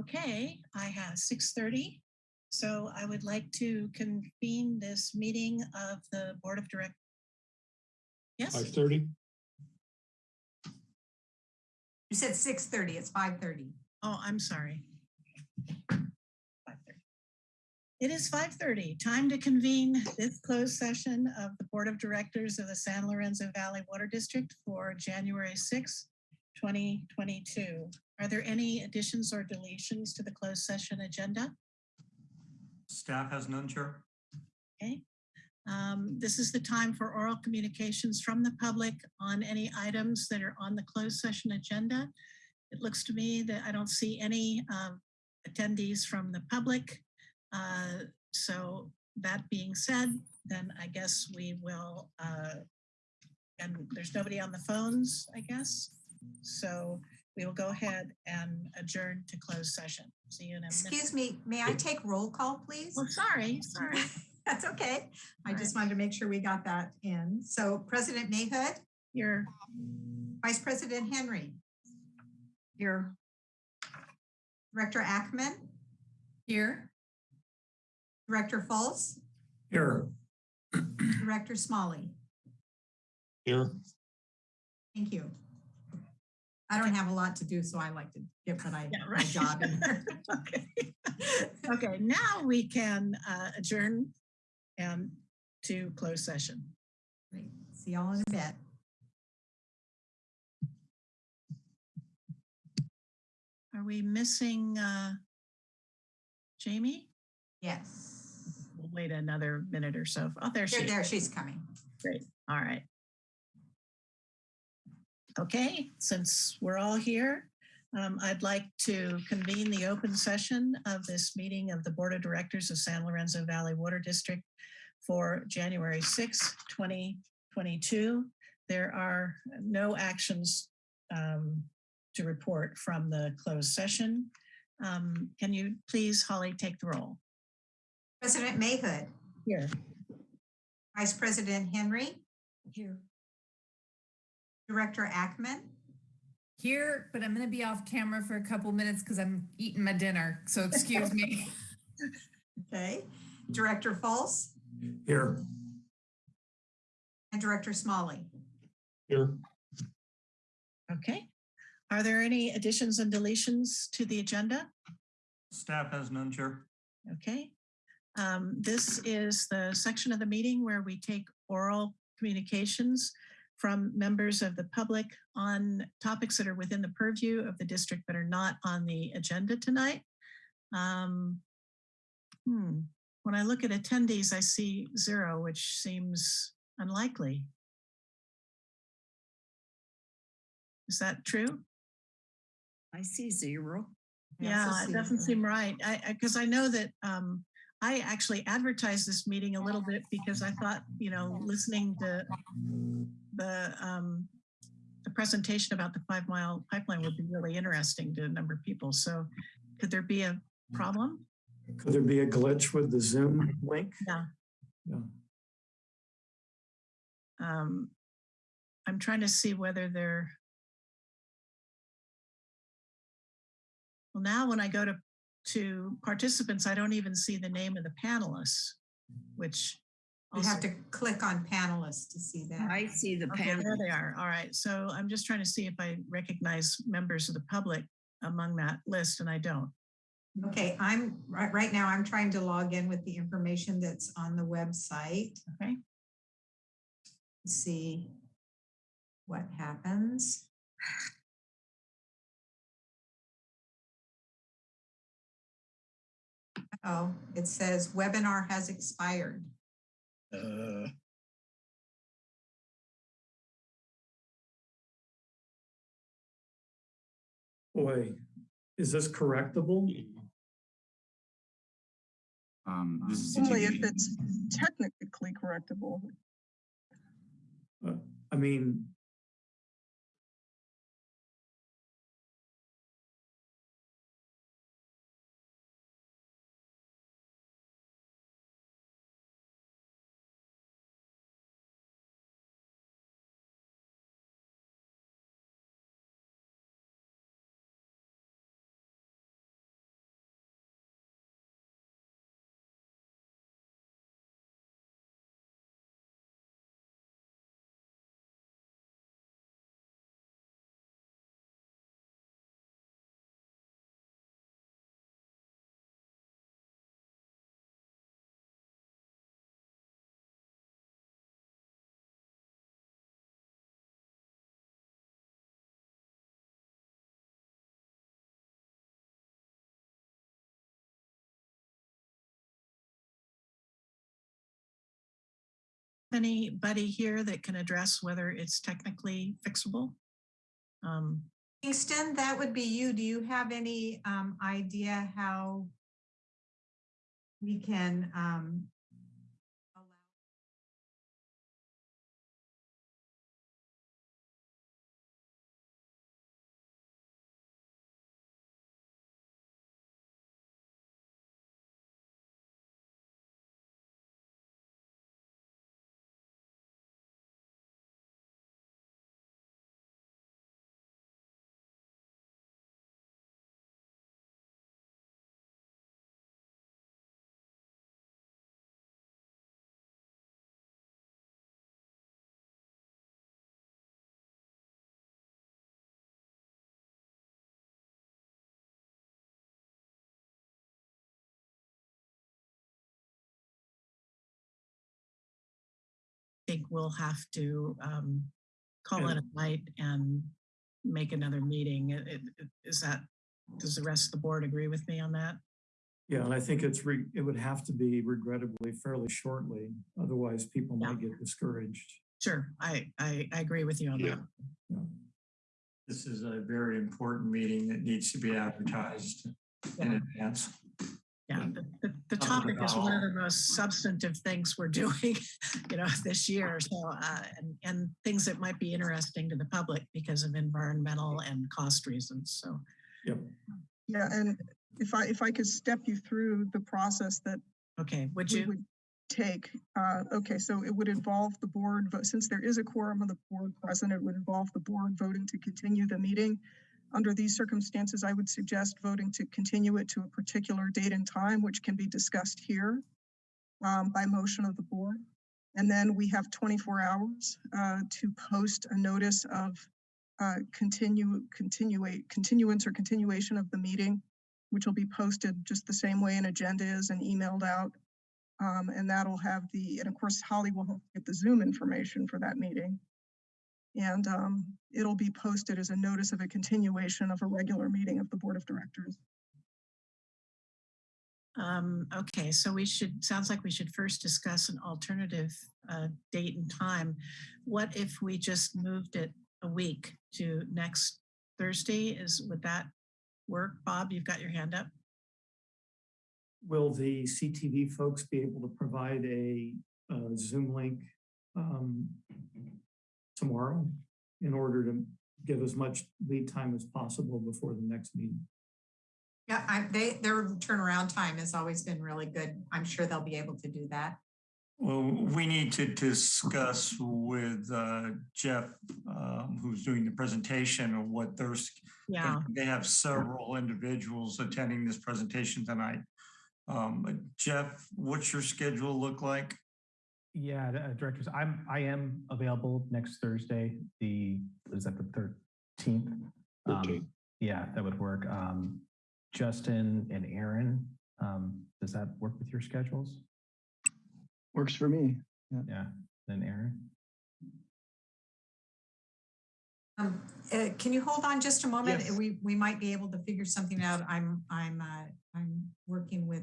Okay, I have 6:30. So I would like to convene this meeting of the Board of Directors. Yes, Five thirty? You said six thirty, it's five thirty. oh, I'm sorry. 5:30. It is 5:30, time to convene this closed session of the Board of Directors of the San Lorenzo Valley Water District for January 6, 2022. Are there any additions or deletions to the closed session agenda? Staff has none, Chair. Okay. Um, This is the time for oral communications from the public on any items that are on the closed session agenda. It looks to me that I don't see any um, attendees from the public. Uh, So that being said, then I guess we will, uh, and there's nobody on the phones, I guess. So we will go ahead and adjourn to closed session. See you in a minute. Excuse me, may I take roll call, please? Well, sorry, sorry. That's okay. I just wanted to make sure we got that in. So President Mayhood, You're Vice President Henry, Here. Director Ackemann, Here. Director Fultz? Here. Director Smolley. Here. Thank you. I don't have a lot to do, so I like to get what I, Yeah, my job in there. Okay. Okay, now we can uh, adjourn and to close session. Great. See y'all in a bit. Are we missing uh, Jamie? Yes. We'll wait another minute or so. Oh, there she There, is. there, she's coming. Great. All right. Okay, since we're all here, um, I'd like to convene the open session of this meeting of the Board of Directors of San Lorenzo Valley Water District for January 6, 2022. There are no actions um, to report from the closed session. Um, Can you please, Holly, take the roll? President Mayhood, Here. Vice President Henry, Here. Director Ackemann, here, but I'm going to be off camera for a couple minutes because I'm eating my dinner. So excuse me. okay, Director Fultz? Here. and Director Smolley. Here. Okay. Are there any additions and deletions to the agenda? Staff has none, Chair. Okay. Um, This is the section of the meeting where we take oral communications from members of the public on topics that are within the purview of the district but are not on the agenda tonight. Um, hmm, When I look at attendees, I see zero, which seems unlikely. Is that true? I see zero. Yeah, it doesn't seem right. I, I, because I know that, um, I actually advertised this meeting a little bit because I thought, you know, listening to the, um, the presentation about the five mile pipeline would be really interesting to a number of people. So could there be a problem? Could there be a glitch with the Zoom link? Yeah. Yeah. Um, I'm trying to see whether they're. Well, now when I go to, to participants, I don't even see the name of the panelists, which. You have to click on panelists to see that. I see the Okay, panel. there they are. All right. So I'm just trying to see if I recognize members of the public among that list and I don't. Okay, I'm, right, right now, I'm trying to log in with the information that's on the website. Okay. See what happens. Oh, it says webinar has expired. Uh, Boy, is this correctable? Um, this is Only if it's technically correctable. Uh, I mean, anybody here that can address whether it's technically fixable? Um, Kingston, that would be you. Do you have any um, idea how we can um, think we'll have to um, call it a night and make another meeting. It- it- it- Is that, does the rest of the board agree with me on that? Yeah, and I think it's, re- it would have to be regrettably fairly shortly. Otherwise, people Yeah. might get discouraged. Sure, I, I, I agree with you on that. Yeah. This is a very important meeting that needs to be advertised in advance. Yeah, the, the, the topic is one of the most substantive things we're doing, you know, this year. So, uh, and, and things that might be interesting to the public because of environmental and cost reasons. So, Yep. Yeah, and if I, if I could step you through the process that okay, would you? would take. Uh, okay, so it would involve the board, but since there is a quorum of the board present, it would involve the board voting to continue the meeting. Under these circumstances, I would suggest voting to continue it to a particular date and time, which can be discussed here um, by motion of the board. And then we have 24 hours uh, to post a notice of uh, continue, continuate, continuance or continuation of the meeting, which will be posted just the same way an agenda is and emailed out. Um, and that'll have the, and of course, Holly will get the Zoom information for that meeting. And um, it'll be posted as a notice of a continuation of a regular meeting of the Board of Directors. Um, okay, so we should, sounds like we should first discuss an alternative uh, date and time. What if we just moved it a week to next Thursday? Is, would that work? Bob, you've got your hand up. Will the CTV folks be able to provide a uh, Zoom link um, tomorrow in order to give as much lead time as possible before the next meeting? Yeah, I, they, their turnaround time has always been really good. I'm sure they'll be able to do that. Well, we need to discuss with uh, Jeff, um, who's doing the presentation of what their, s- Yeah, they have several individuals attending this presentation tonight. Um, Jeff, what's your schedule look like? Yeah, uh, directors, I'm, I am available next Thursday, the, is that the thirteenth? Um, Yeah, that would work. Um, Justin and Aaron, um, does that work with your schedules? Works for me. Yeah, then Aaron? Um, uh, can you hold on just a moment? Yes. We, we might be able to figure something out. I'm, I'm, uh, I'm working with.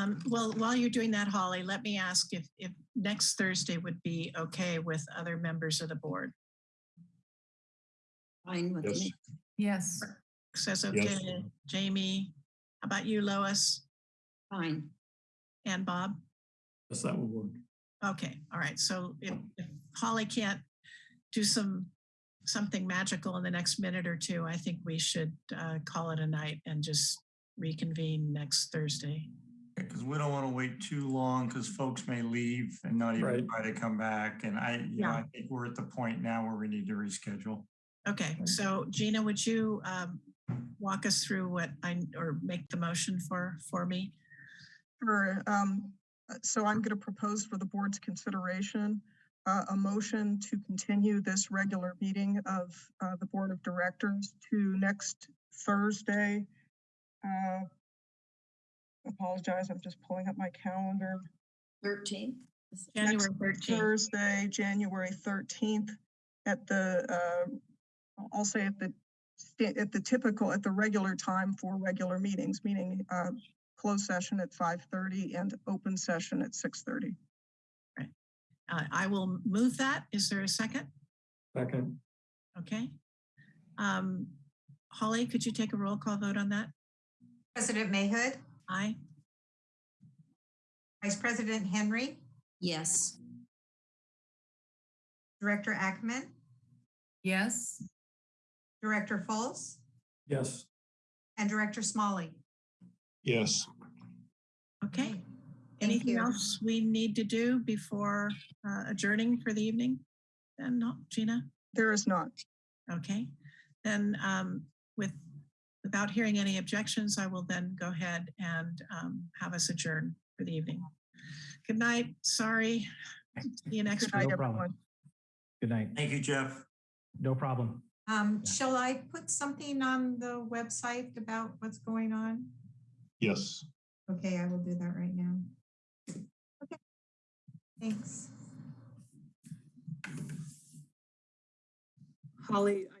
Um, well, while you're doing that, Holly, let me ask if, if next Thursday would be okay with other members of the board. Fine with me. Yes. Says okay, Jamie, how about you, Lois Fine. and Bob? Yes, that would work. Okay, all right. So if, if Holly can't do some, something magical in the next minute or two, I think we should uh, call it a night and just reconvene next Thursday. Because we don't want to wait too long because folks may leave and not even Right. try to come back. And I, you know, I think we're at the point now where we need to reschedule. Okay, so Gina, would you um, walk us through what I, or make the motion for, for me? For, um, uh, so I'm going to propose for the board's consideration uh, a motion to continue this regular meeting of uh, the Board of Directors to next Thursday. Uh, Apologize, I'm just pulling up my calendar. 13. January Next 13th. Thursday, January thirteenth at the, uh, I'll say at the, at the typical, at the regular time for regular meetings, meaning, uh, closed session at five thirty and open session at six thirty. Uh, I will move that. Is there a second? Second, Okay. Um, Holly, could you take a roll call vote on that? President Mayhood, Aye. Vice President Henry, Yes. Director Ackemann, Yes. Director Fultz, yes. and Director Smolley. Yes. Okay. Thank Anything you. else we need to do before uh, adjourning for the evening? Then, no, Gina? There is not. Okay. Then um, with, without hearing any objections, I will then go ahead and um, have us adjourn for the evening. Good night. Sorry. See you next Good week. No problem. everyone. Good night. Thank you, Jeff. No problem. Um, Yeah. shall I put something on the website about what's going on? Yes. Okay, I will do that right now. Okay, thanks. Holly, I